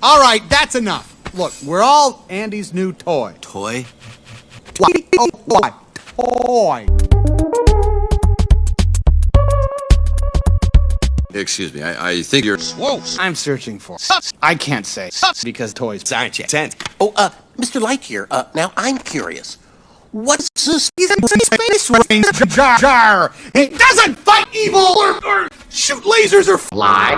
All right, that's enough. Look, we're all Andy's new toy. Toy? Toy. Toy. Excuse me, I, I think you're. Whoa! I'm searching for. I can't say because toys. Aren't you? Oh, uh, Mr. Lightyear, uh, now I'm curious. What's this? Space range jar. He doesn't fight evil or, or shoot lasers or fly.